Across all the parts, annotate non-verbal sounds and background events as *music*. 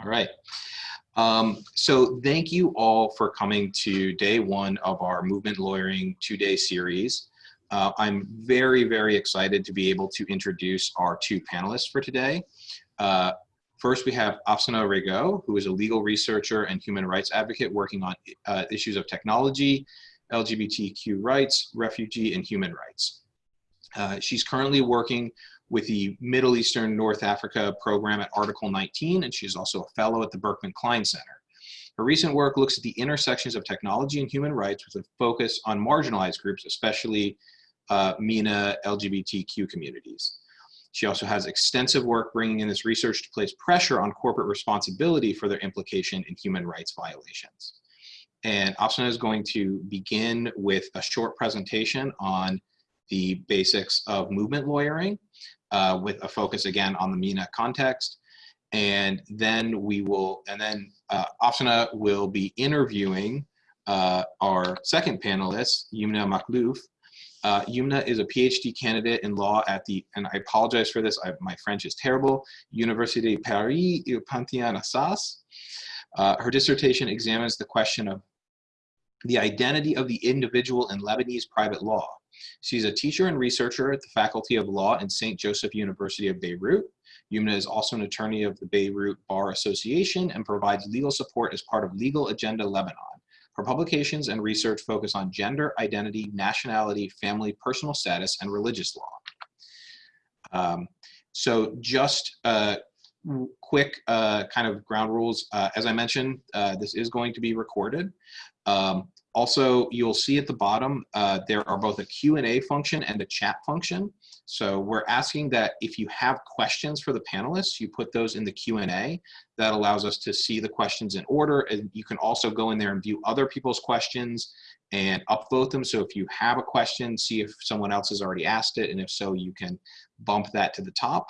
All right. Um, so thank you all for coming to day one of our movement lawyering two-day series. Uh, I'm very, very excited to be able to introduce our two panelists for today. Uh, first, we have Afsaneh Rigot, who is a legal researcher and human rights advocate working on uh, issues of technology, LGBTQ rights, refugee, and human rights. Uh, she's currently working with the Middle Eastern North Africa program at Article 19, and she's also a fellow at the Berkman Klein Center. Her recent work looks at the intersections of technology and human rights with a focus on marginalized groups, especially uh, MENA LGBTQ communities. She also has extensive work bringing in this research to place pressure on corporate responsibility for their implication in human rights violations. And Afsaneh is going to begin with a short presentation on the basics of movement lawyering uh, with a focus again on the MENA context. And then we will, and then uh, will be interviewing uh, our second panelist, Yumna Makhlouf. Uh, Yumna is a PhD candidate in law at the, and I apologize for this, I, my French is terrible, Université Paris Panthéon-Assas. Uh, her dissertation examines the question of the identity of the individual in Lebanese private law. She's a teacher and researcher at the Faculty of Law in St. Joseph University of Beirut. Yumna is also an attorney of the Beirut Bar Association and provides legal support as part of Legal Agenda Lebanon. Her publications and research focus on gender, identity, nationality, family, personal status, and religious law. Um, so just uh, quick uh, kind of ground rules. Uh, as I mentioned, uh, this is going to be recorded. Um, also, you'll see at the bottom, uh, there are both a Q&A function and a chat function. So we're asking that if you have questions for the panelists, you put those in the Q&A. That allows us to see the questions in order. And you can also go in there and view other people's questions and upvote them. So if you have a question, see if someone else has already asked it. And if so, you can bump that to the top.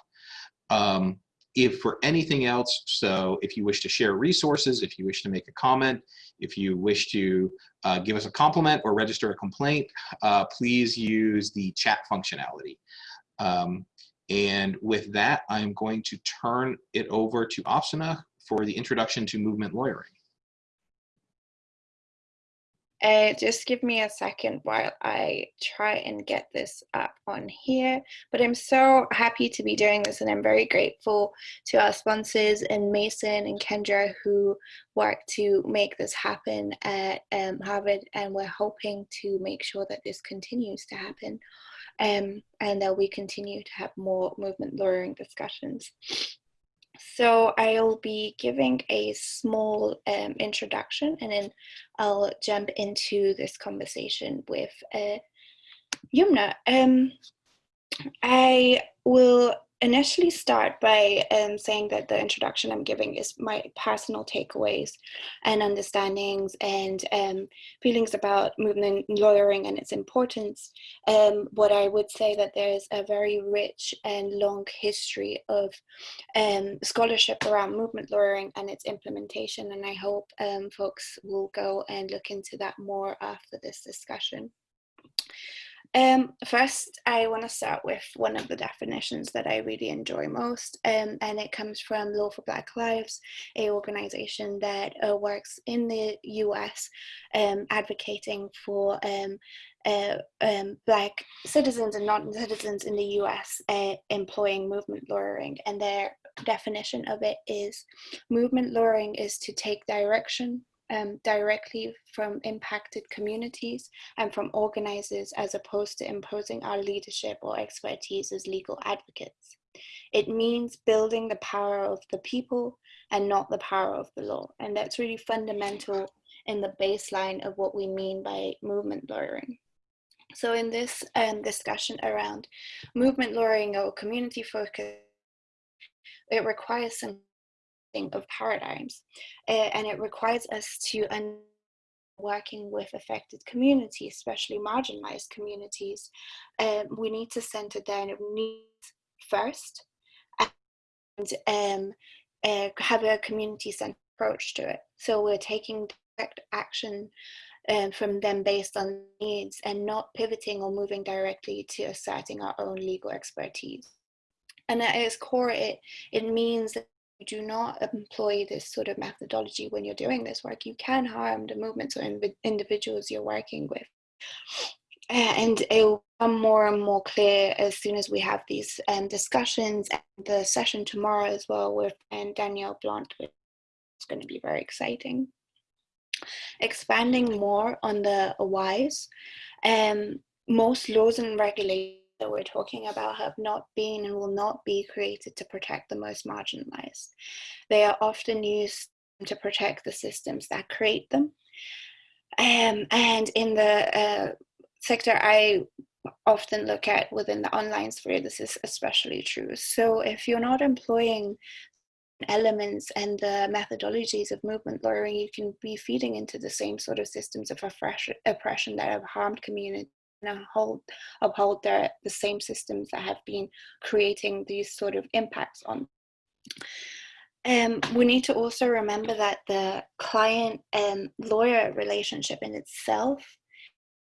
Um, if for anything else, so if you wish to share resources, if you wish to make a comment, if you wish to uh, give us a compliment or register a complaint, uh, please use the chat functionality. Um, and with that, I'm going to turn it over to Afsaneh for the introduction to movement lawyering. Uh, just give me a second while I try and get this up on here. But I'm so happy to be doing this and I'm very grateful to our sponsors and Mason and Kendra who work to make this happen at um, Harvard and we're hoping to make sure that this continues to happen um, and that we continue to have more movement lawyering discussions. So I'll be giving a small um, introduction and then I'll jump into this conversation with uh, Yumna. Um, I will initially start by um, saying that the introduction I'm giving is my personal takeaways and understandings and um, feelings about movement lawyering and its importance. Um, what I would say that there's a very rich and long history of um, scholarship around movement lawyering and its implementation and I hope um, folks will go and look into that more after this discussion. Um, first, I want to start with one of the definitions that I really enjoy most, um, and it comes from Law for Black Lives, a organization that uh, works in the US um, advocating for um, uh, um, Black citizens and non-citizens in the US uh, employing movement lawyering, and their definition of it is movement lawyering is to take direction um, directly from impacted communities and from organizers as opposed to imposing our leadership or expertise as legal advocates. It means building the power of the people and not the power of the law. And that's really fundamental in the baseline of what we mean by movement lawyering. So in this um, discussion around movement lawyering or community focus, it requires some of paradigms. Uh, and it requires us to working with affected communities, especially marginalized communities, um, we need to center their needs first and um, uh, have a community-centered approach to it. So we're taking direct action um, from them based on needs and not pivoting or moving directly to asserting our own legal expertise. And at its core, it, it means that do not employ this sort of methodology when you're doing this work, you can harm the movements or individuals you're working with. And it will become more and more clear as soon as we have these um, discussions and the session tomorrow as well with um, Danielle Blunt, which is going to be very exciting. Expanding more on the whys, um, most laws and regulations that we're talking about have not been and will not be created to protect the most marginalized. They are often used to protect the systems that create them. Um, and in the uh, sector I often look at within the online sphere, this is especially true. So if you're not employing elements and the methodologies of movement lawyering, you can be feeding into the same sort of systems of oppression that have harmed communities hold, uphold the, the same systems that have been creating these sort of impacts on. Um, we need to also remember that the client and lawyer relationship in itself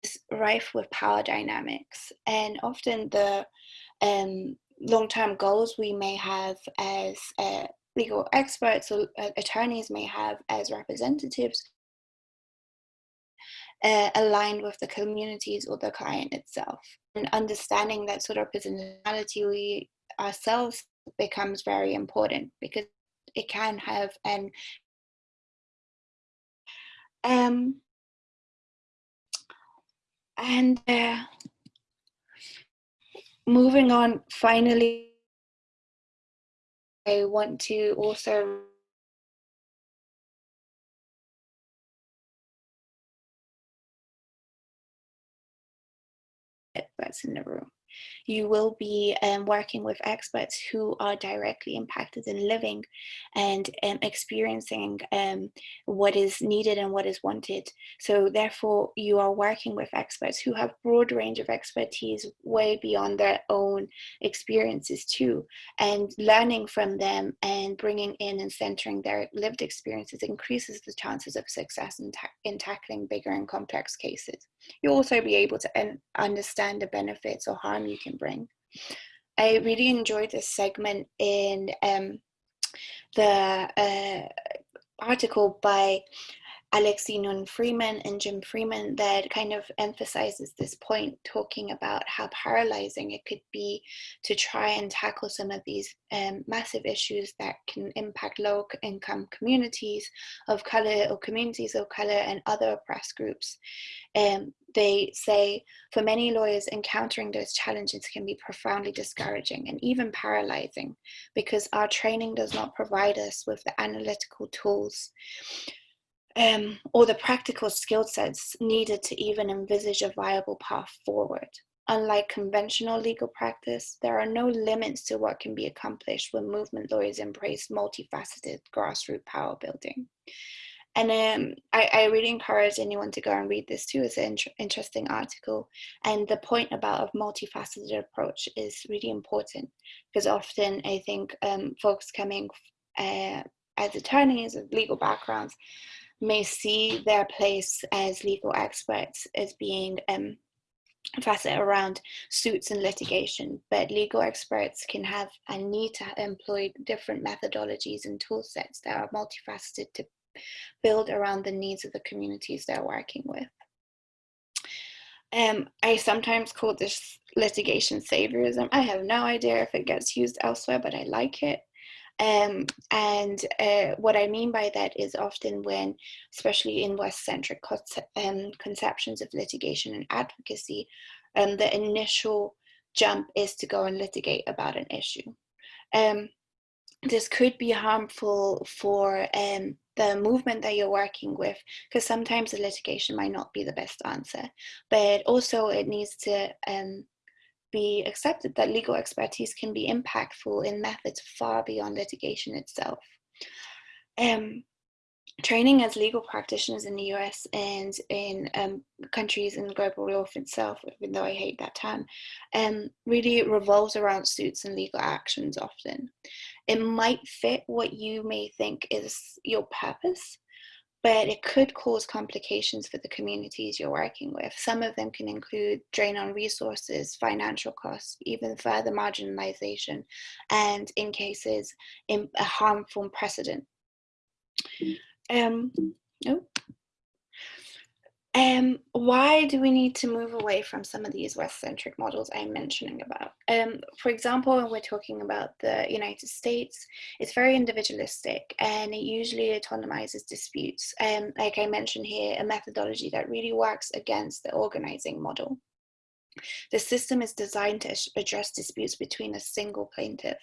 is rife with power dynamics and often the um, long-term goals we may have as uh, legal experts or uh, attorneys may have as representatives uh, aligned with the communities or the client itself. And understanding that sort of personality we ourselves becomes very important because it can have an um and uh, moving on finally I want to also in the room. You will be um, working with experts who are directly impacted in living and um, experiencing um, what is needed and what is wanted. So therefore, you are working with experts who have broad range of expertise way beyond their own experiences too. And learning from them and bringing in and centering their lived experiences increases the chances of success in, ta in tackling bigger and complex cases. You'll also be able to understand the benefits or harm you can bring. I really enjoyed this segment in um, the uh, article by Alexi Nunn Freeman and Jim Freeman that kind of emphasizes this point, talking about how paralyzing it could be to try and tackle some of these um, massive issues that can impact low income communities of color or communities of color and other oppressed groups. Um, they say for many lawyers, encountering those challenges can be profoundly discouraging and even paralyzing because our training does not provide us with the analytical tools um, or the practical skill sets needed to even envisage a viable path forward. Unlike conventional legal practice, there are no limits to what can be accomplished when movement lawyers embrace multifaceted grassroots power building. And um, I, I, really encourage anyone to go and read this too. It's an interesting article. And the point about a multifaceted approach is really important because often I think um, folks coming uh, as attorneys with legal backgrounds may see their place as legal experts as being um, facet around suits and litigation, but legal experts can have and need to employ different methodologies and tool sets that are multifaceted to build around the needs of the communities they're working with. Um, I sometimes call this litigation saviorism. I have no idea if it gets used elsewhere, but I like it. Um, and uh, what I mean by that is often when, especially in West-centric um, conceptions of litigation and advocacy, um, the initial jump is to go and litigate about an issue. Um, this could be harmful for um, the movement that you're working with, because sometimes the litigation might not be the best answer, but also it needs to um, be accepted that legal expertise can be impactful in methods far beyond litigation itself. Um, training as legal practitioners in the US and in um, countries in global law itself, even though I hate that term, um, really revolves around suits and legal actions often. It might fit what you may think is your purpose, but it could cause complications for the communities you're working with. Some of them can include drain on resources, financial costs, even further marginalization, and in cases, in a harmful precedent. Um, oh. Um, why do we need to move away from some of these West-centric models I'm mentioning about? Um, for example, when we're talking about the United States, it's very individualistic and it usually autonomizes disputes. Um, like I mentioned here, a methodology that really works against the organizing model. The system is designed to address disputes between a single plaintiff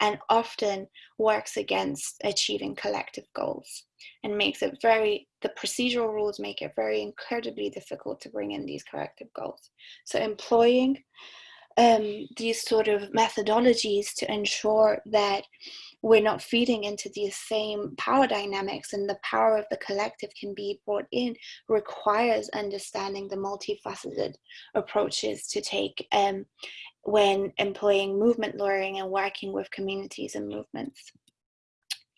and often works against achieving collective goals and makes it very, the procedural rules make it very incredibly difficult to bring in these collective goals. So employing um, these sort of methodologies to ensure that we're not feeding into these same power dynamics and the power of the collective can be brought in requires understanding the multifaceted approaches to take um, when employing movement lawyering and working with communities and movements.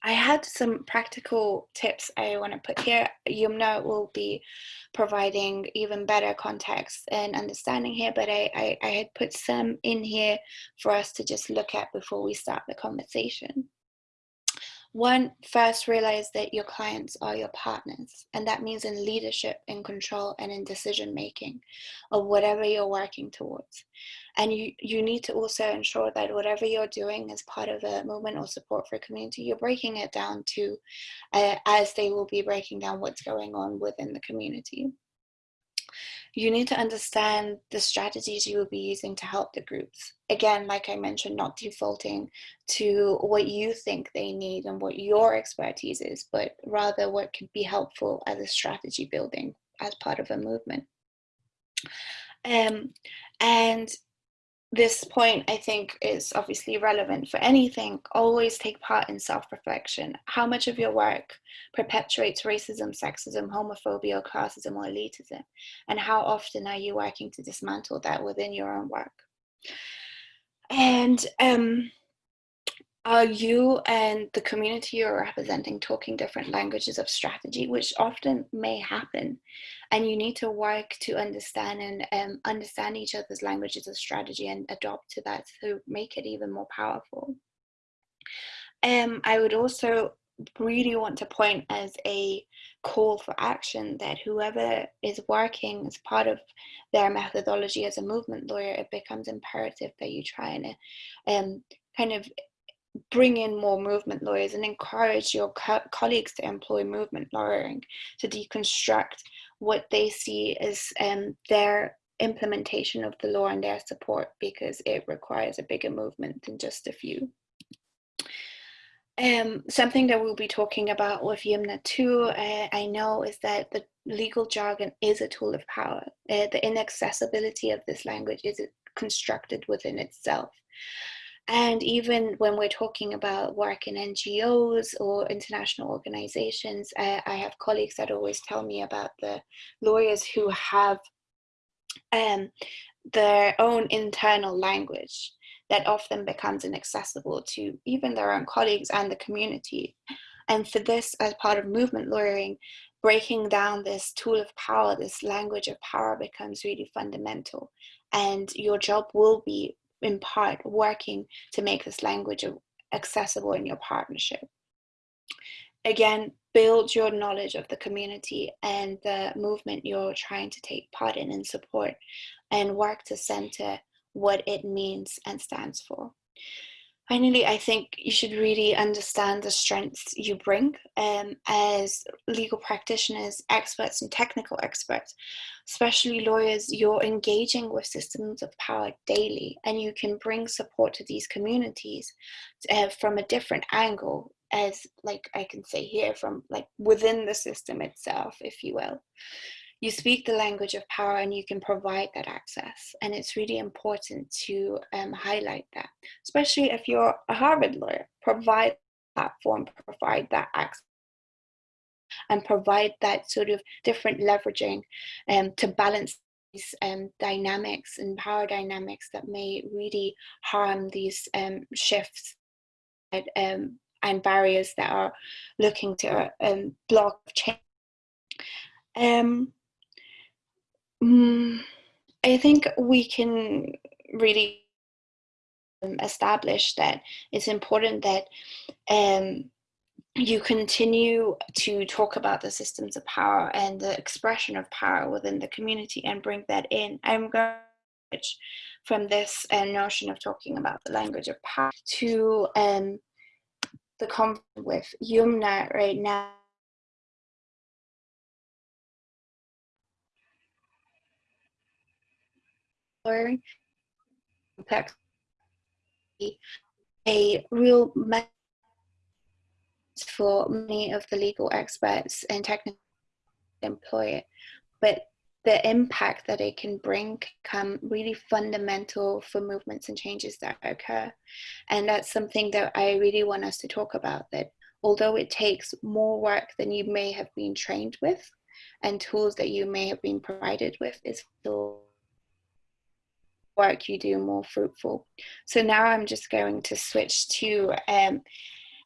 I had some practical tips I want to put here. Yumna will be providing even better context and understanding here, but I, I, I, had put some in here for us to just look at before we start the conversation. One, first realize that your clients are your partners, and that means in leadership, in control, and in decision making of whatever you're working towards. And you, you need to also ensure that whatever you're doing as part of a movement or support for a community, you're breaking it down to uh, as they will be breaking down what's going on within the community you need to understand the strategies you will be using to help the groups. Again, like I mentioned, not defaulting to what you think they need and what your expertise is, but rather what could be helpful as a strategy building as part of a movement. Um, and this point, I think, is obviously relevant for anything. Always take part in self reflection. How much of your work perpetuates racism, sexism, homophobia, classism, or elitism? And how often are you working to dismantle that within your own work? And um, are you and the community you're representing talking different languages of strategy, which often may happen, and you need to work to understand and um, understand each other's languages of strategy and adopt to that to make it even more powerful. Um, I would also really want to point as a call for action that whoever is working as part of their methodology as a movement lawyer, it becomes imperative that you try and um, kind of bring in more movement lawyers and encourage your co colleagues to employ movement lawyering to deconstruct what they see as um, their implementation of the law and their support because it requires a bigger movement than just a few. Um, something that we'll be talking about with Yumna too, uh, I know, is that the legal jargon is a tool of power. Uh, the inaccessibility of this language is constructed within itself. And even when we're talking about work in NGOs or international organizations, I, I have colleagues that always tell me about the lawyers who have um, their own internal language that often becomes inaccessible to even their own colleagues and the community. And for this, as part of movement lawyering, breaking down this tool of power, this language of power becomes really fundamental. And your job will be in part working to make this language accessible in your partnership. Again, build your knowledge of the community and the movement you're trying to take part in and support and work to center what it means and stands for. Finally, I think you should really understand the strengths you bring um, as legal practitioners, experts, and technical experts. Especially lawyers, you're engaging with systems of power daily, and you can bring support to these communities uh, from a different angle, as like I can say here, from like within the system itself, if you will you speak the language of power and you can provide that access. And it's really important to um, highlight that, especially if you're a Harvard lawyer, provide platform, provide that access and provide that sort of different leveraging um, to balance these um, dynamics and power dynamics that may really harm these um, shifts and, um, and barriers that are looking to um, block change Um, mm, I think we can really um, establish that it's important that um, you continue to talk about the systems of power and the expression of power within the community and bring that in. I'm going from this uh, notion of talking about the language of power to um, the conflict with Yumna right now. A real for many of the legal experts and technical employ it, but the impact that it can bring come really fundamental for movements and changes that occur. And that's something that I really want us to talk about that although it takes more work than you may have been trained with and tools that you may have been provided with is still work you do more fruitful. So now I'm just going to switch to um,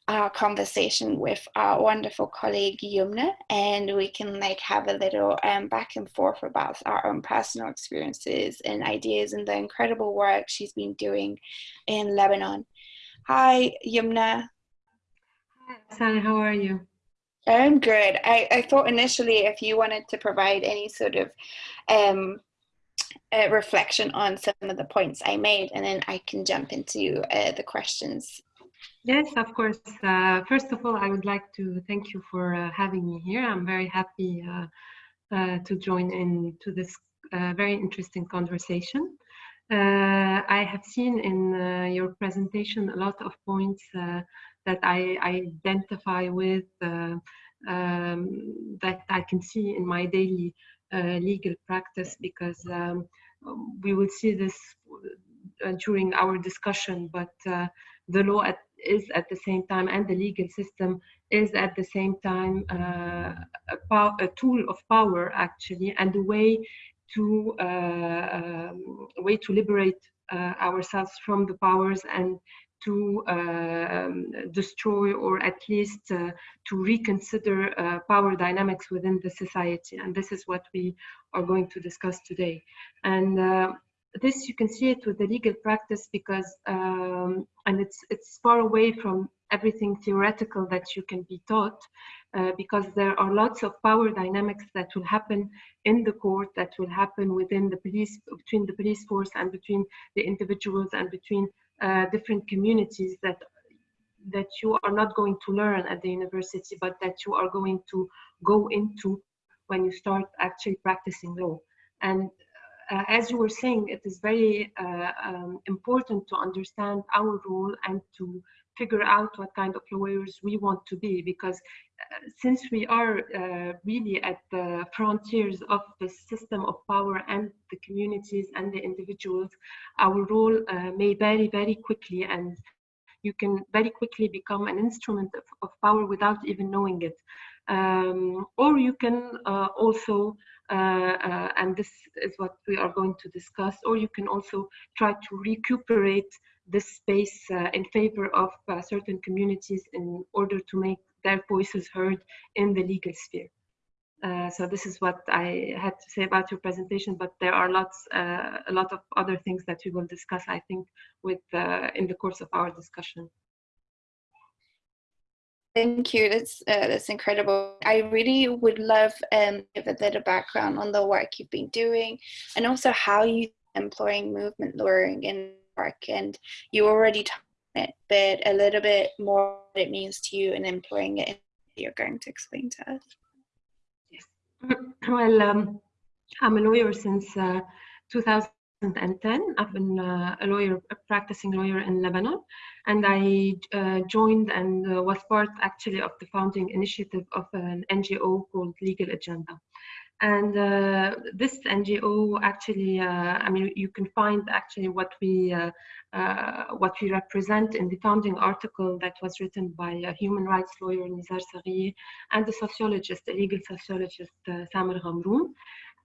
our conversation with our wonderful colleague Yumna and we can like have a little um, back and forth about our own personal experiences and ideas and the incredible work she's been doing in Lebanon. Hi Yumna. Hi Sally, how are you? I'm good. I, I thought initially if you wanted to provide any sort of um, reflection on some of the points I made and then I can jump into uh, the questions Yes, of course. Uh, first of all, I would like to thank you for uh, having me here. I'm very happy uh, uh to join in to this uh, very interesting conversation. I have seen in your presentation a lot of points that I, I, identify with, um, that I can see in my daily legal practice because um, we will see this during our discussion, but the law at is at the same time and the legal system is at the same time uh, a, a, tool of power actually and a way to uh, um, way to liberate uh, ourselves from the powers and to um, destroy or at least uh, to reconsider uh, power dynamics within the society. And this is what we are going to discuss today. And uh, this you can see it with the legal practice because um, and it's it's far away from everything theoretical that you can be taught uh, because there are lots of power dynamics that will happen in the court that will happen within the police between the police force and between the individuals and between uh, different communities that that you are not going to learn at the university but that you are going to go into when you start actually practicing law. And uh, as you were saying, it is very uh, um, important to understand our role and to figure out what kind of lawyers we want to be because uh, since we are uh, really at the frontiers of the system of power and the communities and the individuals, our role uh, may vary very quickly and you can very quickly become an instrument of, of power without even knowing it. Um, or you can uh, also uh, uh, and this is what we are going to discuss, or you can also try to recuperate this space uh, in favor of certain communities in order to make their voices heard in the legal sphere. Uh, so this is what I had to say about your presentation, but there are lots, uh, a lot of other things that we will discuss, I think, with uh, in the course of our discussion. Thank you. That's uh, that's incredible. I really would love um give a little background on the work you've been doing, and also how you employing movement lawyering in. And you already talked it, but a little bit more what it means to you and employing it. You're going to explain to us. Yes. *clears throat* Well, um, I'm a lawyer since uh, 2010. I've been uh, a lawyer, a practicing lawyer in Lebanon, and I uh, joined and uh, was part actually of the founding initiative of an NGO called Legal Agenda. And uh, this NGO actually, uh, I mean, you can find actually what we uh, what we represent in the founding article that was written by a human rights lawyer Nizar Saghieh and a sociologist, a legal sociologist Samer Ghamroun.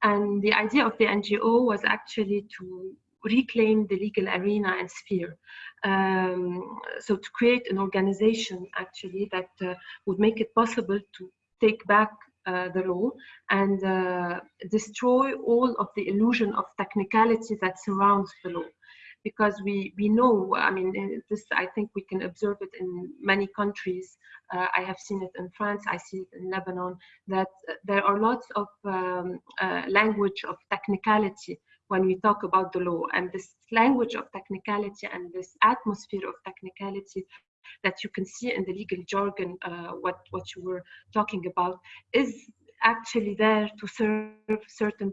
And the idea of the NGO was actually to reclaim the legal arena and sphere. Um, so to create an organization actually that uh, would make it possible to take back uh, the law and uh, destroy all of the illusion of technicality that surrounds the law. Because we we know i mean uh, this i think we can observe it in many countries. Uh, i have seen it in france i see it in lebanon that there are lots of um, uh, language of technicality when we talk about the law. And this language of technicality and this atmosphere of technicality that you can see in the legal jargon, uh, what, what you were talking about, is actually there to serve certain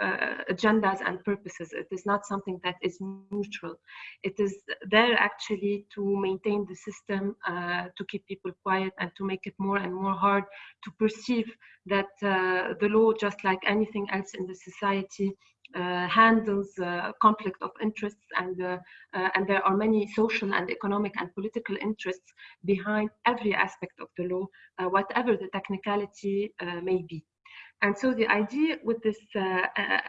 uh, agendas and purposes. It is not something that is neutral. It is there actually to maintain the system, uh, to keep people quiet and to make it more and more hard to perceive that uh, the law, just like anything else in the society, handles uh, conflict of interests and uh, and there are many social and economic and political interests behind every aspect of the law, whatever the technicality may be. And so the idea with this uh,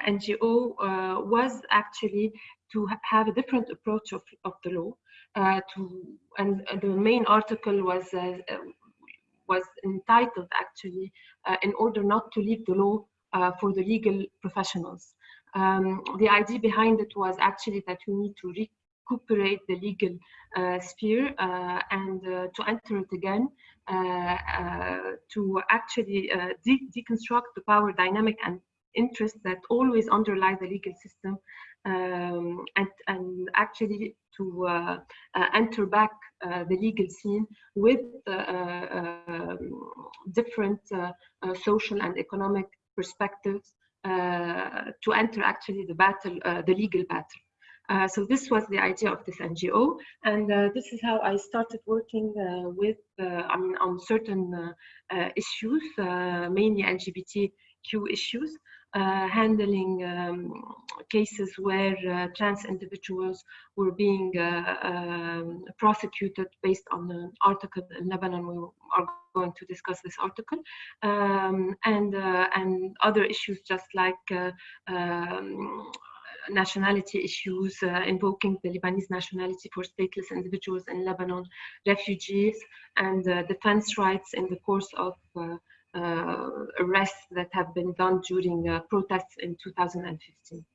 NGO uh, was actually to ha have a different approach of, of the law. Uh, to and the main article was was entitled actually in order not to leave the law for the legal professionals. Um, the idea behind it was actually that we need to recuperate the legal uh, sphere uh, and uh, to enter it again, uh, uh, to actually uh, de deconstruct the power dynamic and interests that always underlie the legal system um, and, and, actually to enter back the legal scene with um, different social and economic perspectives to enter actually the battle, uh, the legal battle. Uh, so this was the idea of this NGO, and uh, this is how I started working uh, with, uh, I mean, on certain issues, mainly LGBTQ issues, handling um, cases where trans individuals were being um, prosecuted based on an article in Lebanon. We are going to discuss this article um, and uh, and other issues just like uh, um, nationality issues, uh, invoking the Lebanese nationality for stateless individuals in Lebanon, refugees, and uh, defense rights in the course of uh, uh, Uh, arrests that have been done during uh, protests in 2015.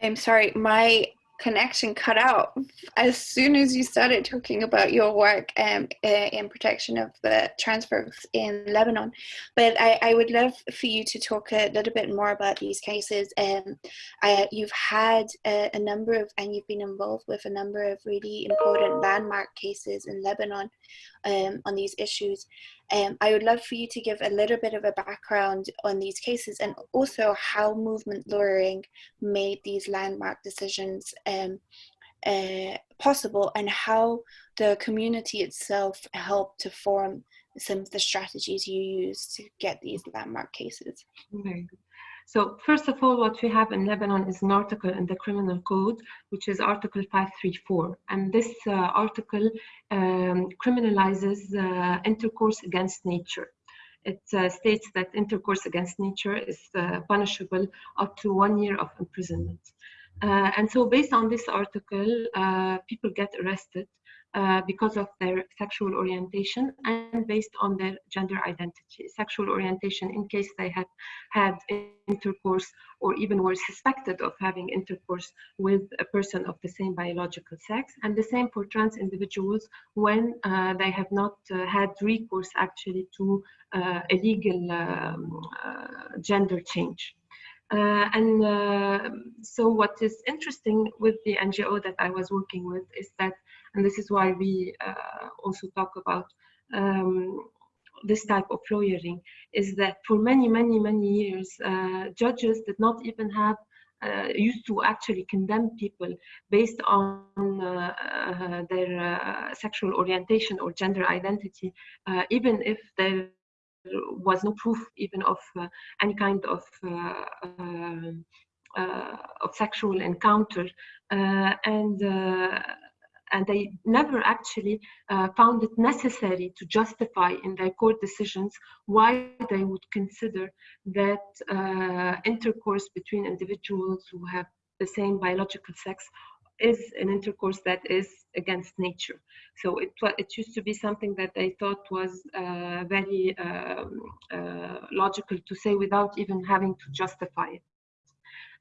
I'm sorry, my connection cut out as soon as you started talking about your work um, uh, in protection of the transfers in Lebanon. But I, I, would love for you to talk a little bit more about these cases. Um, I, you've had a, a, number of, and you've been involved with a number of really important landmark cases in Lebanon um, on these issues. Um, I would love for you to give a little bit of a background on these cases and also how movement lawyering made these landmark decisions um, uh, possible and how the community itself helped to form some of the strategies you use to get these landmark cases. Good. So first of all, what we have in Lebanon is an article in the criminal code, which is Article 534. And this uh, article um, criminalizes uh, intercourse against nature. It uh, states that intercourse against nature is uh, punishable up to one year of imprisonment. Uh, and so based on this article, uh, people get arrested uh, because of their sexual orientation and based on their gender identity. Sexual orientation in case they have had intercourse or even were suspected of having intercourse with a person of the same biological sex. And the same for trans individuals when uh, they have not uh, had recourse actually to uh, a legal um, uh, gender change. Uh, and uh, so what is interesting with the NGO that I was working with is that, and this is why we uh, also talk about um, this type of lawyering, is that for many, many, many years, uh, judges did not even have uh, used to actually condemn people based on uh, their sexual orientation or gender identity, even if there was no proof even of uh, any kind of uh, um, uh, of sexual encounter. And and they never actually uh, found it necessary to justify in their court decisions why they would consider that uh, intercourse between individuals who have the same biological sex is an intercourse that is against nature. So it, it used to be something that they thought was uh, very um, uh, logical to say without even having to justify it.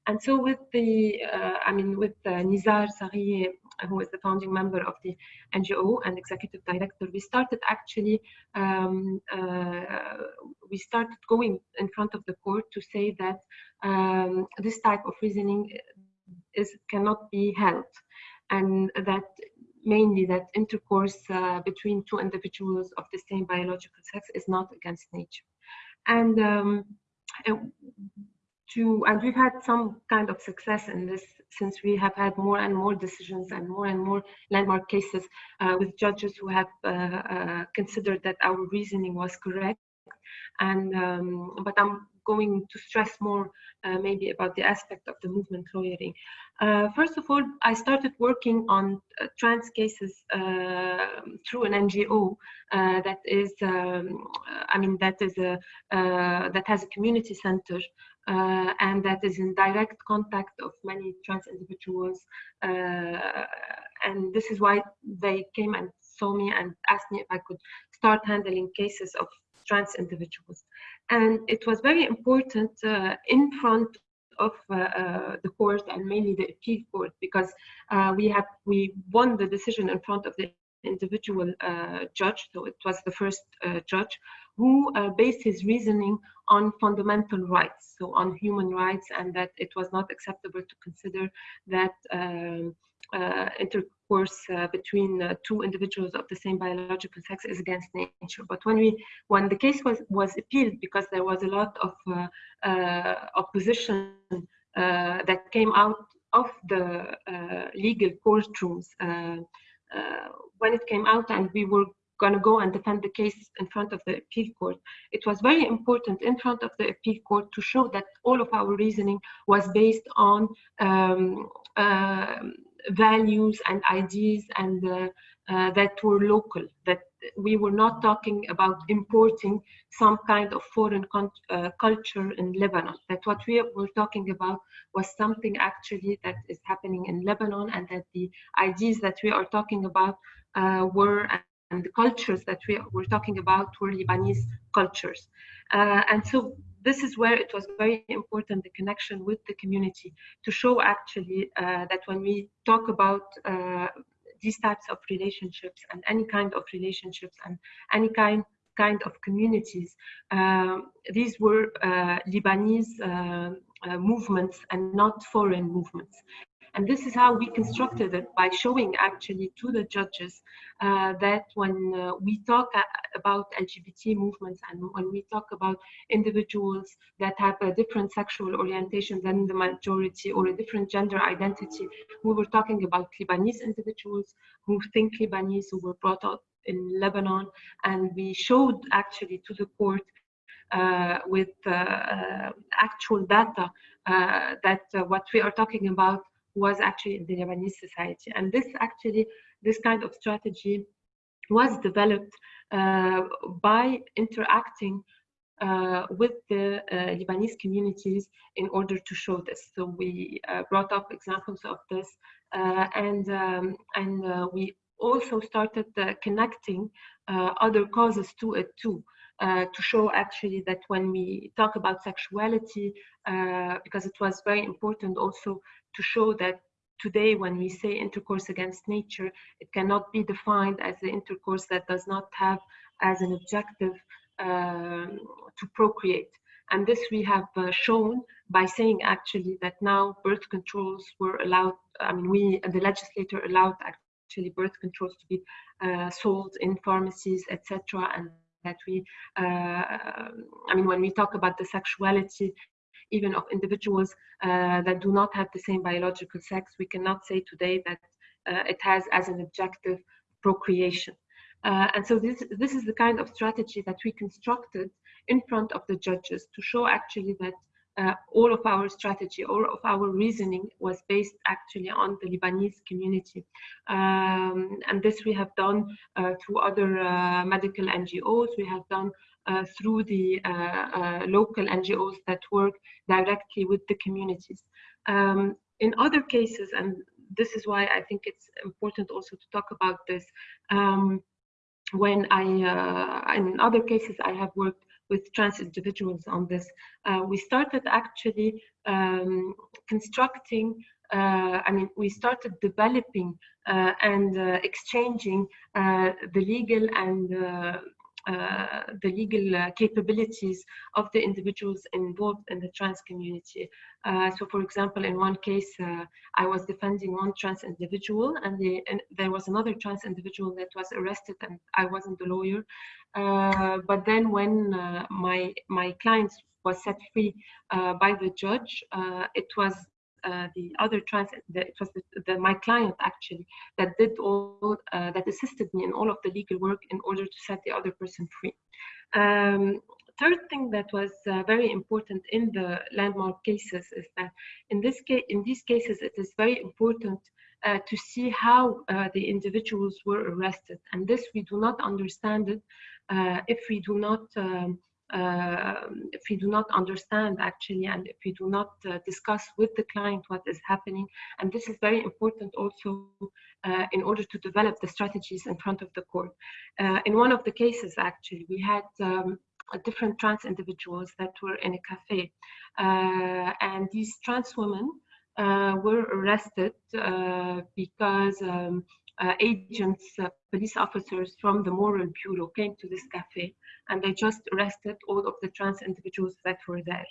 And so with the, uh, I mean, with Nizar Saghieh, who is the founding member of the NGO and executive director, we started actually, um, uh, we started going in front of the court to say that um, this type of reasoning is cannot be held. And that mainly that intercourse uh, between two individuals of the same biological sex is not against nature. And um, to and we've had some kind of success in this since we have had more and more decisions and more and more landmark cases uh, with judges who have uh, uh, considered that our reasoning was correct and um, but i'm going to stress more uh, maybe about the aspect of the movement lawyering. Uh, first of all, I started working on trans cases through an NGO that is, um, I mean, that is a that has a community center and that is in direct contact of many trans individuals. and this is why they came and saw me and asked me if I could start handling cases of trans individuals. And it was very important uh, in front of uh, uh, the court and mainly the appeal court because uh, we have we won the decision in front of the individual uh, judge so it was the first uh, judge who based his reasoning on fundamental rights so on human rights and that it was not acceptable to consider that um, uh, intercourse uh, between uh, two individuals of the same biological sex is against nature. But when we, when the case was was appealed because there was a lot of opposition that came out of the legal courtrooms when it came out and we were going to go and defend the case in front of the appeal court. It was very important in front of the appeal court to show that all of our reasoning was based on um, uh, values and ideas and uh, uh, that were local, that we were not talking about importing some kind of foreign uh, culture in Lebanon. That what we were talking about was something actually that is happening in Lebanon and that the ideas that we are talking about uh, were and the cultures that we were talking about were Lebanese cultures. Uh, and so this is where it was very important, the connection with the community, to show actually uh, that when we talk about uh, these types of relationships and any kind of relationships and any kind kind of communities, um, these were uh, Lebanese uh, uh, movements and not foreign movements. And this is how we constructed it by showing actually to the judges uh, that when uh, we talk about LGBT movements and when we talk about individuals that have a different sexual orientation than the majority or a different gender identity, we were talking about Lebanese individuals who think Lebanese, who were brought up in Lebanon, and we showed actually to the court uh, with uh, uh, actual data uh, that what we are talking about was actually in the Lebanese society. And this actually, this kind of strategy was developed uh, by interacting uh, with the uh, Lebanese communities in order to show this. So we uh, brought up examples of this uh, and, um, and uh, we also started connecting other causes to it too. Uh, to show actually that when we talk about sexuality, uh, because it was very important also to show that today when we say intercourse against nature, it cannot be defined as the intercourse that does not have as an objective um, to procreate. And this we have uh, shown by saying actually that now birth controls were allowed, I mean, we, the legislator allowed actually birth controls to be uh, sold in pharmacies, etc. And that we, uh, I mean, when we talk about the sexuality even of individuals uh, that do not have the same biological sex, we cannot say today that uh, it has as an objective procreation. Uh, and so this, this is the kind of strategy that we constructed in front of the judges to show actually that uh, all of our strategy, all of our reasoning was based actually on the Lebanese community. Um, and this we have done uh, through other uh, medical NGOs, we have done uh, through the uh, uh, local NGOs that work directly with the communities. Um, in other cases, and this is why I think it's important also to talk about this. Um, when I, in other cases, I have worked with trans individuals on this. Uh, we started actually um, constructing uh, I mean, we started developing uh, and uh, exchanging uh, the legal and Uh, the legal uh, capabilities of the individuals involved in the trans community. Uh, so for example, in one case, uh, I was defending one trans individual and, the, and, there was another trans individual that was arrested and I wasn't the lawyer. Uh, but then when my, my client was set free by the judge, it was uh, the other trans, the, it was the, the, my client actually that did all, uh, that assisted me in all of the legal work in order to set the other person free. Um, third thing that was uh, very important in the landmark cases is that in this case, in these cases, it is very important uh, to see how uh, the individuals were arrested. And this we do not understand it uh, if we do not um, if we do not understand actually and if we do not uh, discuss with the client what is happening. And this is very important also uh, in order to develop the strategies in front of the court. Uh, in one of the cases actually we had um, different trans individuals that were in a cafe. Uh, and these trans women uh, were arrested because um, uh, agents, uh, police officers from the Moral Bureau came to this cafe and they just arrested all of the trans individuals that were there.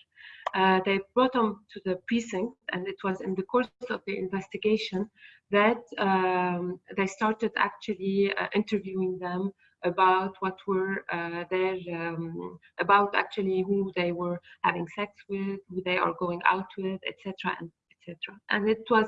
Uh, they brought them to the precinct and it was in the course of the investigation that um, they started actually uh, interviewing them about what were uh, their um, about actually who they were having sex with who they are going out with etc and etc. And it was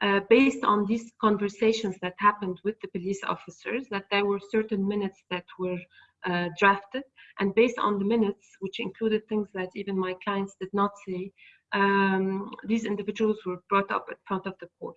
uh, based on these conversations that happened with the police officers that there were certain minutes that were uh, drafted. And based on the minutes, which included things that even my clients did not say, um, these individuals were brought up in front of the court.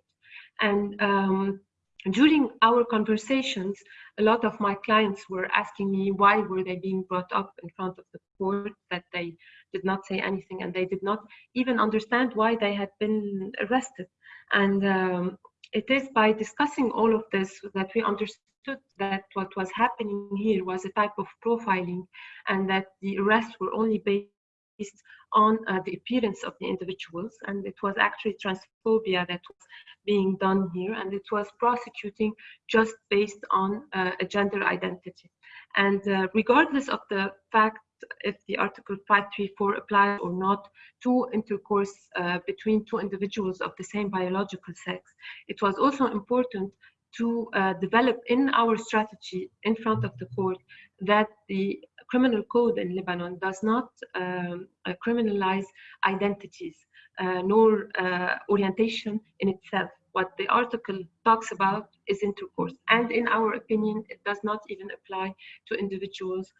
And um, during our conversations, a lot of my clients were asking me why were they being brought up in front of the court, that they did not say anything and they did not even understand why they had been arrested. And um, it is by discussing all of this that we understood that what was happening here was a type of profiling and that the arrests were only based based on uh, the appearance of the individuals and it was actually transphobia that was being done here and it was prosecuting just based on uh, a gender identity. And uh, regardless of the fact if the article 534 applies or not to intercourse uh, between two individuals of the same biological sex it was also important to uh, develop in our strategy in front of the court that the criminal code in Lebanon does not um, uh, criminalize identities uh, nor uh, orientation in itself. What the article talks about is intercourse. And in our opinion, it does not even apply to individuals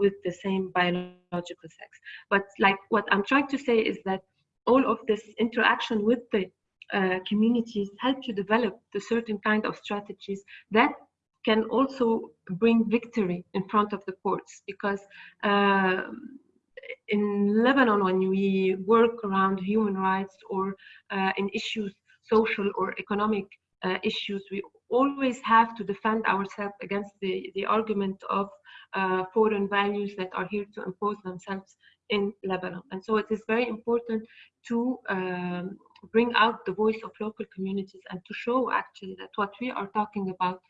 with the same biological sex. But like what I'm trying to say is that all of this interaction with the uh, communities help you develop the certain kind of strategies that can also bring victory in front of the courts because uh, in Lebanon, when we work around human rights or uh, in issues, social or economic uh, issues, we always have to defend ourselves against the, the argument of uh, foreign values that are here to impose themselves in Lebanon. And so it is very important to um, bring out the voice of local communities and to show actually that what we are talking about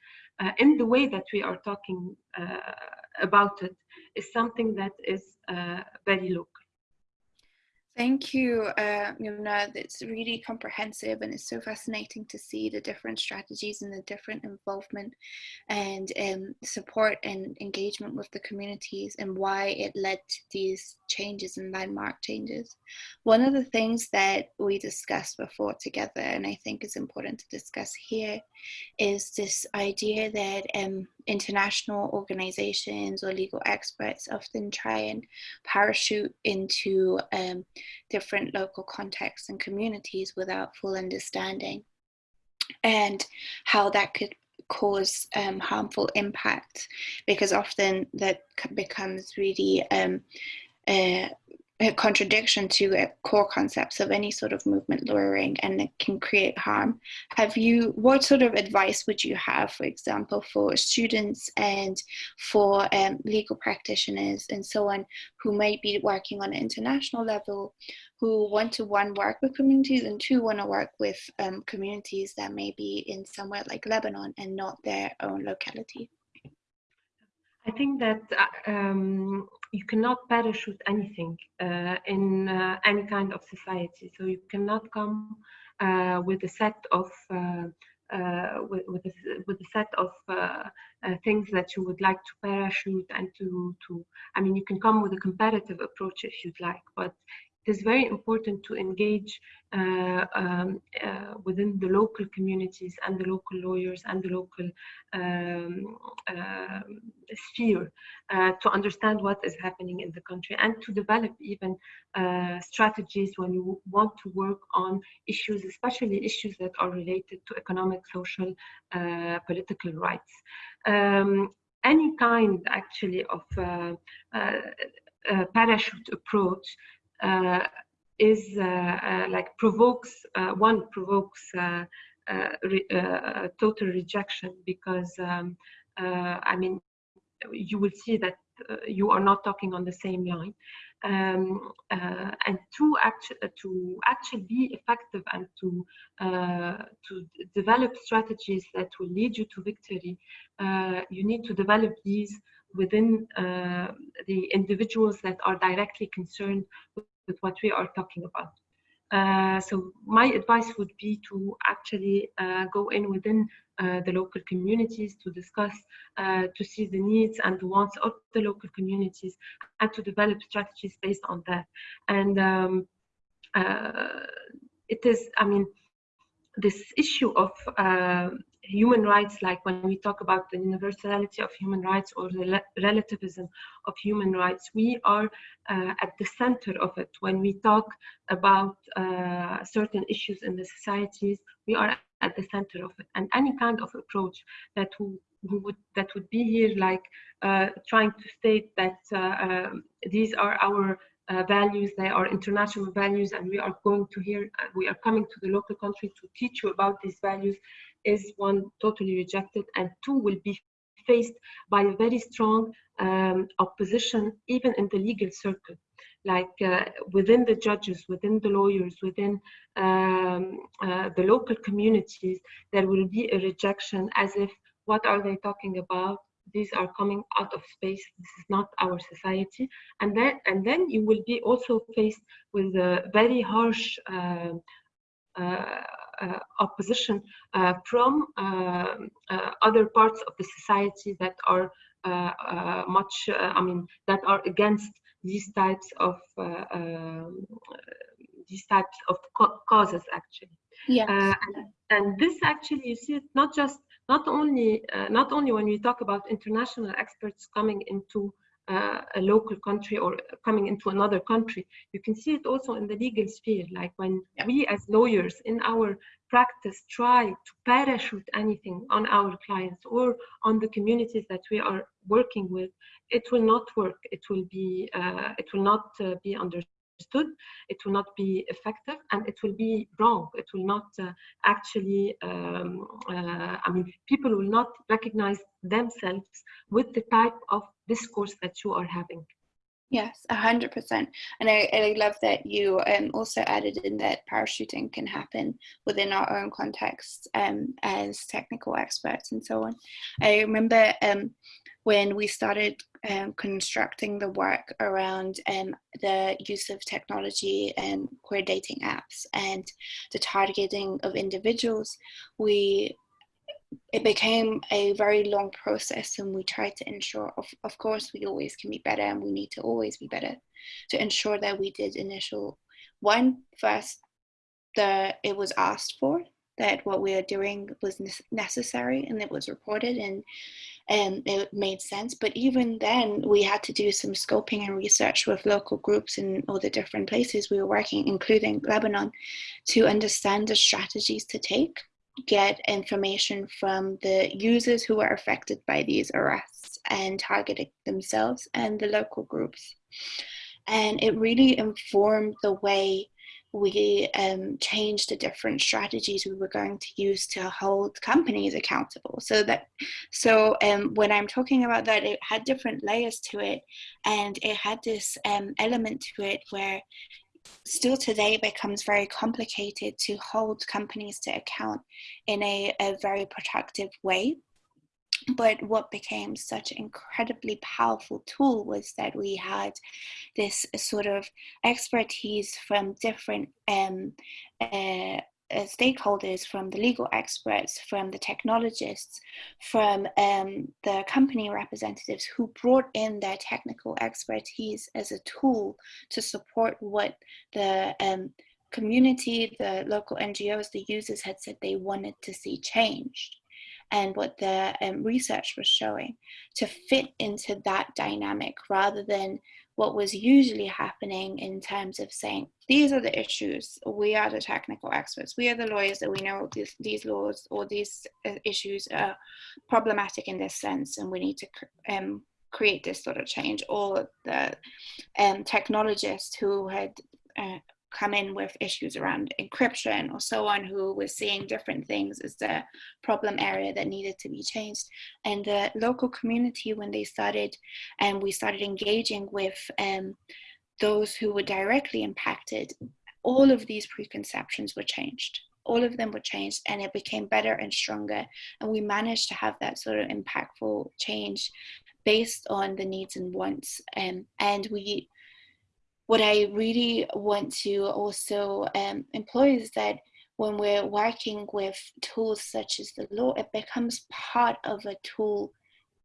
uh, in the way that we are talking uh, about it is something that is uh, very local. Thank you, uh, Yumna. It's really comprehensive and it's so fascinating to see the different strategies and the different involvement and um, support and engagement with the communities and why it led to these changes and landmark changes. One of the things that we discussed before together, and I think is important to discuss here, is this idea that um, international organizations or legal experts often try and parachute into um, different local contexts and communities without full understanding and how that could cause um, harmful impact because often that becomes really um, uh, a contradiction to core concepts of any sort of movement lawyering and it can create harm. Have you, what sort of advice would you have, for example, for students and for um, legal practitioners and so on who might be working on an international level, who want to one, work with communities and two, want to work with um, communities that may be in somewhere like Lebanon and not their own locality? I think that uh, um, you cannot parachute anything uh, in uh, any kind of society. So you cannot come uh, with a set of uh, uh, with, with, a, with a set of things that you would like to parachute and to to. I mean, you can come with a comparative approach if you'd like, but is very important to engage uh, um, uh, within the local communities and the local lawyers and the local um, uh, sphere uh, to understand what is happening in the country and to develop even uh, strategies when you want to work on issues, especially issues that are related to economic, social, uh, political rights. Um, any kind actually of parachute approach uh, is uh, uh, like provokes one provokes re total rejection because um, I mean you will see that you are not talking on the same line. Um, uh, and to actually to actually be effective and to uh, to develop strategies that will lead you to victory, uh, you need to develop these within the individuals that are directly concerned with what we are talking about. Uh, so my advice would be to actually uh, go in within uh, the local communities to discuss, uh, to see the needs and the wants of the local communities and to develop strategies based on that. And um, uh, it is, I mean, this issue of uh, human rights, like when we talk about the universality of human rights or the relativism of human rights, we are uh, at the center of it. When we talk about uh, certain issues in the societies, we are at the center of it. And any kind of approach that would that would be here, like uh, trying to state that uh, um, these are our uh, values, they are international values, and we are going to here, uh, we are coming to the local country to teach you about these values is one totally rejected and two will be faced by a very strong um, opposition even in the legal circle. Like uh, within the judges within the lawyers within um, uh, the local communities there will be a rejection as if what are they talking about? These are coming out of space. This is not our society. And then and then you will be also faced with a very harsh uh, uh Uh, opposition uh, from uh, uh, other parts of the society that are uh, much, I mean, that are against these types of um, these types of causes actually. Yeah. And, and, this actually, you see it not just not only not only when we talk about international experts coming into uh, a local country or coming into another country. You can see it also in the legal sphere, like when yeah. we as lawyers in our practice try to parachute anything on our clients or on the communities that we are working with, it will not work. It will be, uh, it will not uh, be understood it will not be effective and it will be wrong it will not uh, actually um, uh, i mean people will not recognize themselves with the type of discourse that you are having Yes, a hundred percent. And I, I love that you um, also added in that parachuting can happen within our own context um, as technical experts and so on. I remember um, when we started um, constructing the work around um, the use of technology and queer dating apps and the targeting of individuals, we it became a very long process and we tried to ensure of, of course we always can be better and we need to always be better to ensure that we did initial one first the it was asked for that what we are doing was necessary and it was reported and and it made sense but even then we had to do some scoping and research with local groups in all the different places we were working including lebanon to understand the strategies to take get information from the users who were affected by these arrests and targeting themselves and the local groups. And it really informed the way we um, changed the different strategies we were going to use to hold companies accountable. So that, so um, when I'm talking about that, it had different layers to it, and it had this um, element to it where still today it becomes very complicated to hold companies to account in a, a very productive way but what became such an incredibly powerful tool was that we had this sort of expertise from different um, uh, uh, stakeholders, from the legal experts, from the technologists, from um, the company representatives who brought in their technical expertise as a tool to support what the um, community, the local NGOs, the users had said they wanted to see changed and what the um, research was showing to fit into that dynamic rather than what was usually happening in terms of saying these are the issues. We are the technical experts. We are the lawyers that we know these laws or these uh, issues are problematic in this sense and we need to um, create this sort of change. Or the um, technologists who had uh, come in with issues around encryption or so on who was seeing different things as the problem area that needed to be changed. And the local community when they started and we started engaging with um, those who were directly impacted all of these preconceptions were changed. All of them were changed and it became better and stronger. And we managed to have that sort of impactful change based on the needs and wants um, and we what I really want to also um, employ is that when we're working with tools such as the law, it becomes part of a tool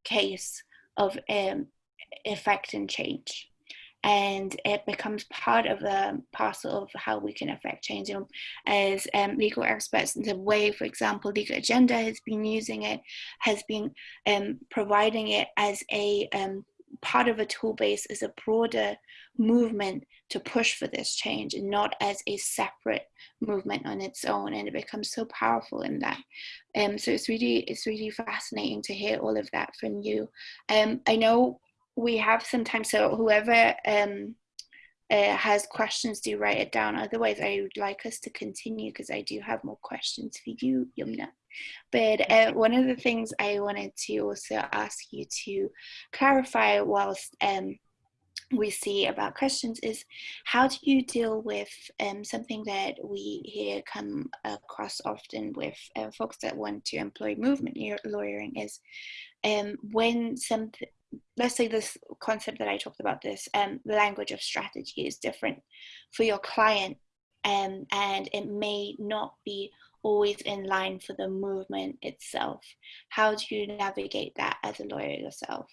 case of um, effect and change. And it becomes part of a parcel of how we can affect change. And as um, legal experts, in the way, for example, Legal Agenda has been using it, has been um, providing it as a um, part of a tool base is a broader movement to push for this change and not as a separate movement on its own. And it becomes so powerful in that. Um so it's really it's really fascinating to hear all of that from you. Um i know we have some time so whoever um uh, has questions do write it down. Otherwise i would like us to continue because i do have more questions for you yumna but uh, one of the things I wanted to also ask you to clarify whilst um, we see about questions is how do you deal with um, something that we here come across often with uh, folks that want to employ movement your lawyering is um, when some let's say this concept that I talked about this um, the language of strategy is different for your client um, and it may not be always in line for the movement itself. How do you navigate that as a lawyer yourself?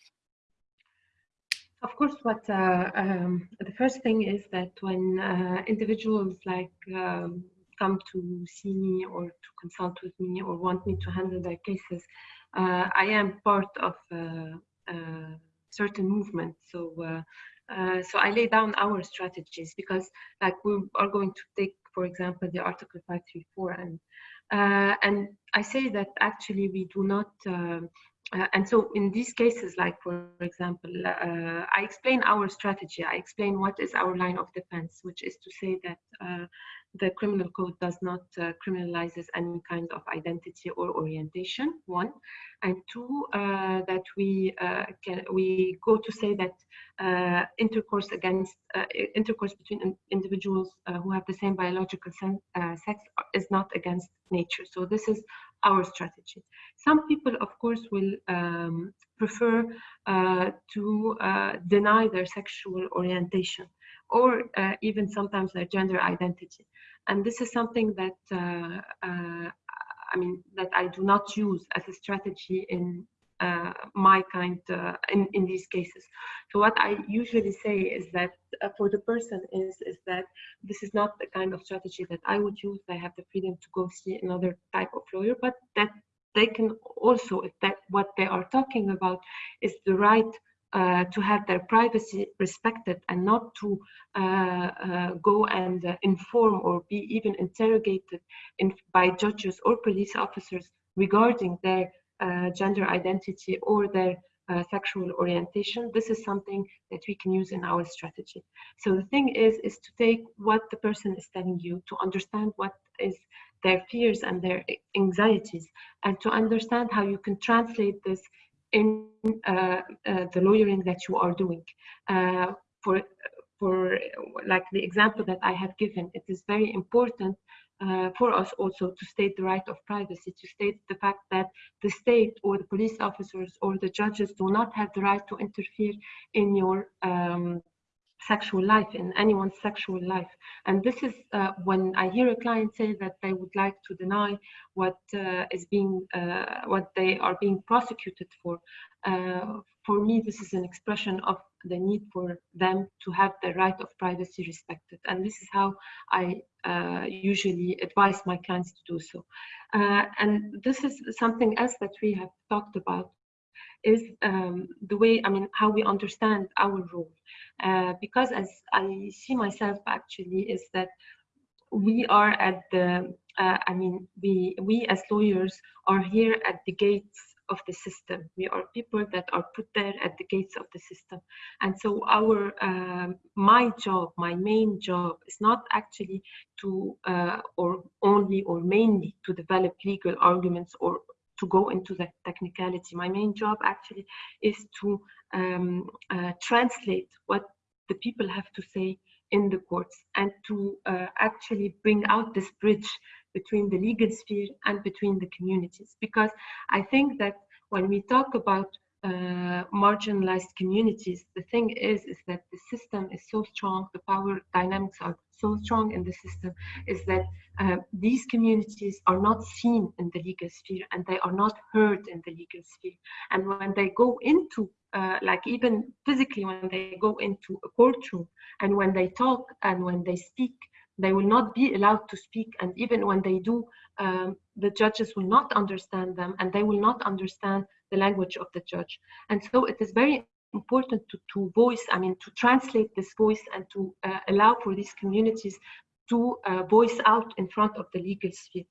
Of course, what uh, um, the first thing is that when uh, individuals like um, come to see me or to consult with me or want me to handle their cases, uh, I am part of uh, uh, certain movement. So uh, so I lay down our strategies because like we are going to take for example, the Article 534. And, uh, and I say that actually we do not, uh, uh, and so in these cases, like for example, uh, I explain our strategy, I explain what is our line of defense, which is to say that uh, the criminal code does not uh, criminalizes any kind of identity or orientation one. And two uh, that we uh, can we go to say that uh, intercourse against uh, intercourse between individuals uh, who have the same biological sex is not against nature. So this is our strategy. Some people of course will um, prefer to deny their sexual orientation or uh, even sometimes their gender identity. And this is something that uh, uh, I mean that I do not use as a strategy in uh, my kind uh, in in these cases. So what I usually say is that uh, for the person is is that this is not the kind of strategy that I would use. They have the freedom to go see another type of lawyer, but that they can also if that what they are talking about is the right uh, to have their privacy respected and not to uh, uh, go and inform or be even interrogated in, by judges or police officers regarding their gender identity or their uh, sexual orientation, this is something that we can use in our strategy. So the thing is, is to take what the person is telling you, to understand what is their fears and their anxieties, and to understand how you can translate this in uh, uh, the lawyering that you are doing. Uh, for for like the example that I have given, it is very important uh, for us also to state the right of privacy, to state the fact that the state or the police officers or the judges do not have the right to interfere in your um, sexual life, in anyone's sexual life. And this is uh, when I hear a client say that they would like to deny what uh, is being, uh, what they are being prosecuted for. Uh, for me, this is an expression of the need for them to have the right of privacy respected. And this is how I uh, usually advise my clients to do so. Uh, and this is something else that we have talked about is um, the way, I mean, how we understand our role. Uh, because as I see myself actually is that we are at the, uh, I mean, we, we as lawyers are here at the gates of the system. We are people that are put there at the gates of the system. And so our, um, my job, my main job is not actually to, uh, or only or mainly to develop legal arguments or to go into the technicality. My main job actually is to um, uh, translate what the people have to say in the courts and to uh, actually bring out this bridge between the legal sphere and between the communities. Because I think that when we talk about uh, marginalized communities, the thing is, is that the system is so strong, the power dynamics are so strong in the system, is that uh, these communities are not seen in the legal sphere and they are not heard in the legal sphere. And when they go into, uh, like even physically, when they go into a courtroom and when they talk and when they speak, they will not be allowed to speak. And even when they do, um, the judges will not understand them and they will not understand the language of the judge. And so it is very important to, to voice, I mean, to translate this voice and to uh, allow for these communities to uh, voice out in front of the legal sphere.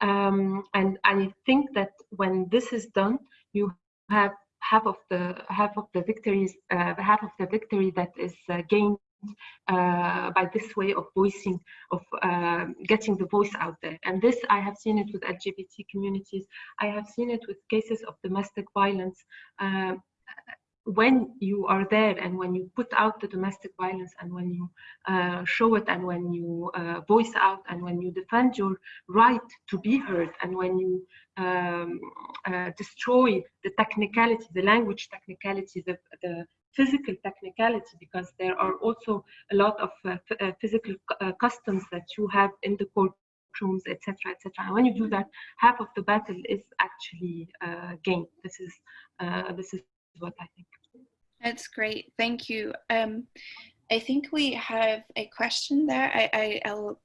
Um, and I think that when this is done, you have half of the half of the victories, uh, half of the victory that is uh, gained uh, by this way of voicing, of uh, getting the voice out there. And this, I have seen it with LGBT communities. I have seen it with cases of domestic violence. Uh, when you are there and when you put out the domestic violence and when you uh, show it and when you uh, voice out and when you defend your right to be heard and when you um, uh, destroy the technicality, the language technicality, the, the physical technicality because there are also a lot of uh, uh, physical uh, customs that you have in the courtrooms, etc., etc. And when you do that, half of the battle is actually gained. This is this is what I think. That's great. Thank you. Um, I think we have a question there. I, I, I'll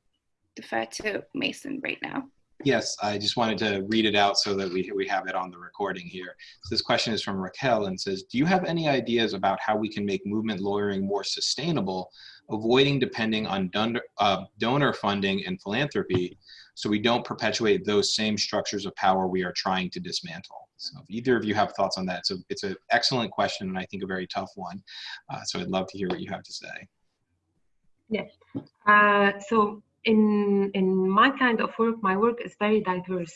defer to Mason right now. Yes, I just wanted to read it out so that we, we have it on the recording here. So this question is from Raquel and says, do you have any ideas about how we can make movement lawyering more sustainable, avoiding depending on donor, uh, donor funding and philanthropy so we don't perpetuate those same structures of power we are trying to dismantle? So if either of you have thoughts on that, so it's an excellent question and I think a very tough one. Uh, so I'd love to hear what you have to say. Yes. Uh, so in in my kind of work, my work is very diverse.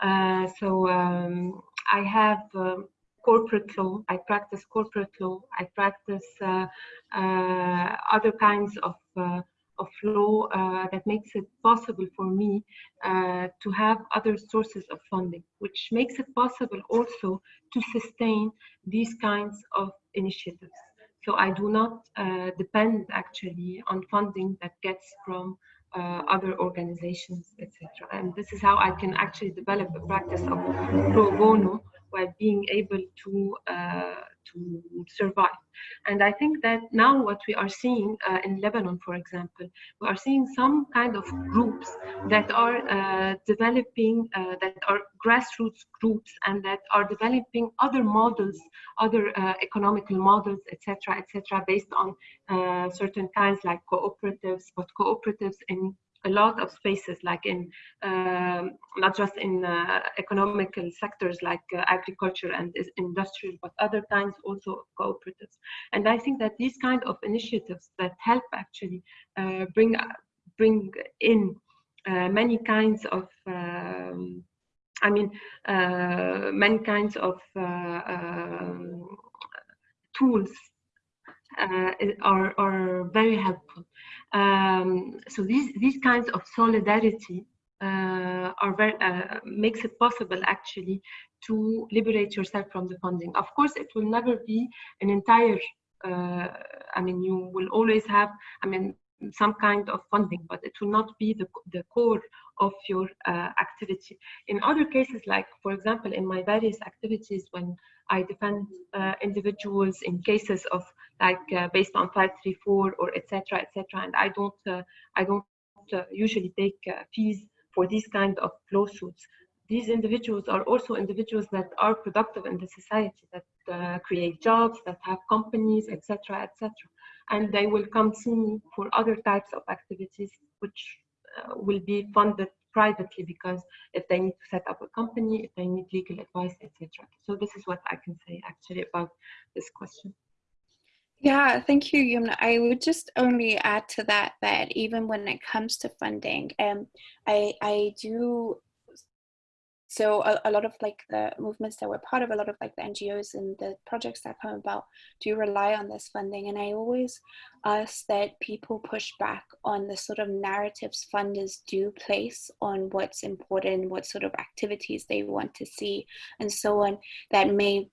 Uh, so um, I have um, corporate law. I practice corporate law. I practice uh, uh, other kinds of uh, of law uh, that makes it possible for me uh, to have other sources of funding, which makes it possible also to sustain these kinds of initiatives. So I do not depend actually on funding that gets from uh, other organizations, etc. And this is how I can actually develop a practice of pro bono while being able to uh, to survive. And I think that now what we are seeing uh, in Lebanon, for example, we are seeing some kind of groups that are uh, developing, uh, that are grassroots groups and that are developing other models, other uh, economical models, etc., etc., based on uh, certain kinds like cooperatives, but cooperatives in a lot of spaces, like in um, not just in uh, economical sectors like uh, agriculture and industrial, but other kinds also cooperatives. And I think that these kind of initiatives that help actually uh, bring bring in uh, many kinds of um, I mean, uh, many kinds of uh, um, tools uh, are, are very helpful. Um, so these, these kinds of solidarity uh, are very, uh, makes it possible actually to liberate yourself from the funding. Of course, it will never be an entire, uh, I mean, you will always have, I mean, some kind of funding, but it will not be the, the core of your uh, activity. In other cases, like for example, in my various activities, when I defend uh, individuals in cases of like uh, based on 534 or etc. etc. and I don't uh, I don't usually take fees for these kind of lawsuits. These individuals are also individuals that are productive in the society, that create jobs, that have companies, etc. etc and they will come see me for other types of activities which will be funded privately because if they need to set up a company, if they need legal advice, etc. So this is what I can say actually about this question. Yeah, thank you, Yumna. I would just only add to that that even when it comes to funding, um, I I do so a, a, lot of like the movements that we're part of a lot of like the ngos and the projects that come about do rely on this funding. And i always ask that people push back on the sort of narratives funders do place on what's important what sort of activities they want to see and so on that may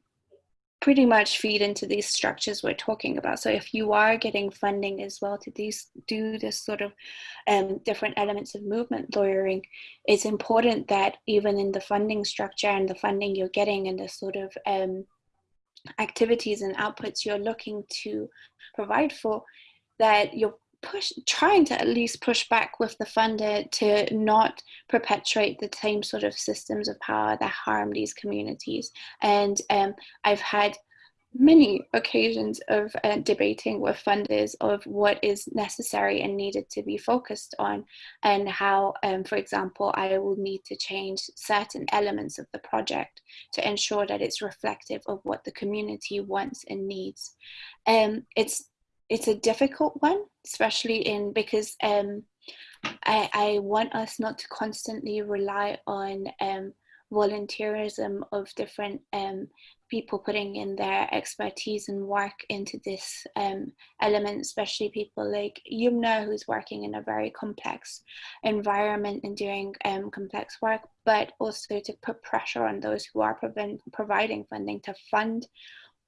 pretty much feed into these structures we're talking about. So if you are getting funding as well to these, do this sort of um, different elements of movement lawyering, it's important that even in the funding structure and the funding you're getting and the sort of um, activities and outputs you're looking to provide for, that you're push trying to at least push back with the funder to not perpetuate the same sort of systems of power that harm these communities. And um, i've had many occasions of uh, debating with funders of what is necessary and needed to be focused on and how um, for example i will need to change certain elements of the project to ensure that it's reflective of what the community wants and needs. Um, it's it's a difficult one, especially in because um, I, I want us not to constantly rely on um, volunteerism of different um, people putting in their expertise and work into this um, element, especially people like Yumna, who's working in a very complex environment and doing um, complex work, but also to put pressure on those who are providing funding to fund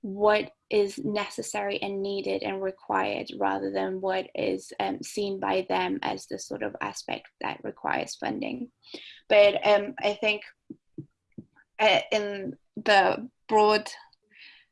what is necessary and needed and required rather than what is um, seen by them as the sort of aspect that requires funding. But um, I think uh, in the broad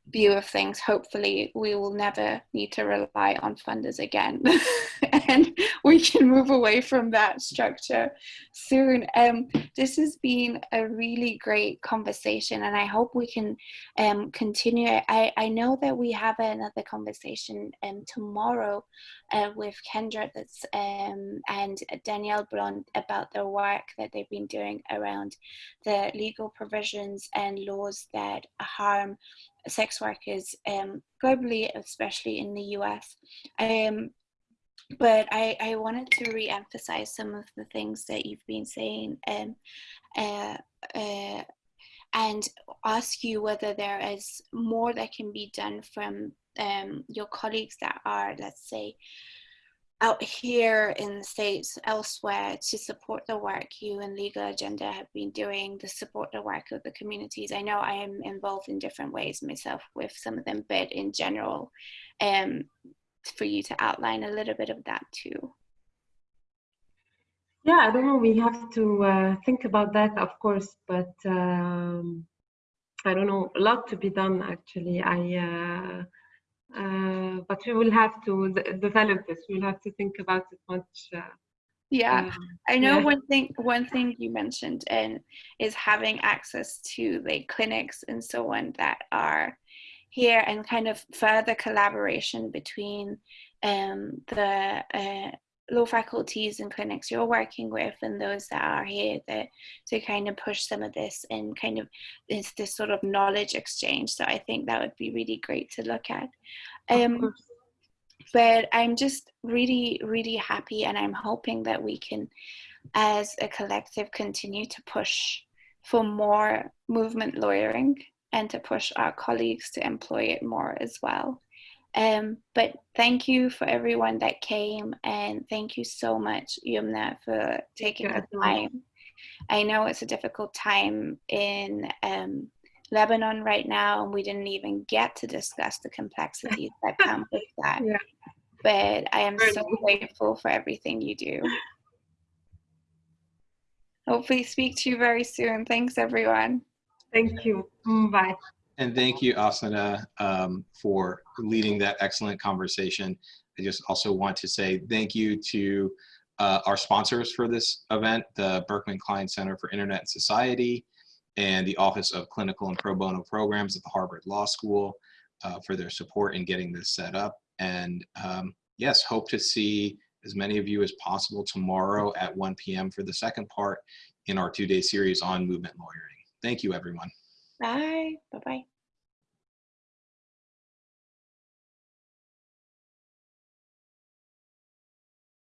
view of things, hopefully we will never need to rely on funders again. *laughs* *laughs* we can move away from that structure soon. Um, this has been a really great conversation and I hope we can um, continue. I, I know that we have another conversation um, tomorrow uh, with Kendra that's, um, and Danielle Blunt about the work that they've been doing around the legal provisions and laws that harm sex workers um, globally, especially in the US. Um, but I, I wanted to re-emphasize some of the things that you've been saying uh, uh, and ask you whether there is more that can be done from um, your colleagues that are, let's say, out here in the States, elsewhere, to support the work you and Legal Agenda have been doing, to support the work of the communities. I know I am involved in different ways myself with some of them, but in general, um, for you to outline a little bit of that too. Yeah, I don't know. We have to uh, think about that, of course, but um, I don't know. A lot to be done, actually. I. Uh, uh, but we will have to develop this. We'll have to think about it much. Uh, yeah, um, I know yeah. one thing. One thing you mentioned and is having access to the clinics and so on that are here, and kind of further collaboration between um, the uh, law faculties and clinics you're working with and those that are here that to kind of push some of this and kind of it's this sort of knowledge exchange. So i think that would be really great to look at. Um, but i'm just really really happy and i'm hoping that we can as a collective continue to push for more movement lawyering and to push our colleagues to employ it more as well. Um, but thank you for everyone that came and thank you so much Yumna for taking you, the time. I know it's a difficult time in um, lebanon right now and we didn't even get to discuss the complexities that *laughs* come with that. Yeah. but i am so grateful for everything you do. Hopefully speak to you very soon. Thanks everyone Thank you. Mm, Bye. And thank you, Afsaneh, um, for leading that excellent conversation. I just also want to say thank you to uh, our sponsors for this event, the Berkman Klein Center for Internet and Society and the Office of Clinical and Pro Bono Programs at the Harvard Law School uh, for their support in getting this set up. And um, yes, hope to see as many of you as possible tomorrow at 1 p.m. for the second part in our two-day series on movement lawyering. Thank you, everyone. bye bye bye